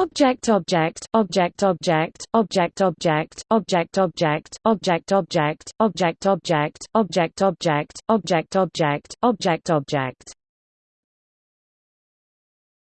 Object object object object object object object object object object object object object object object object object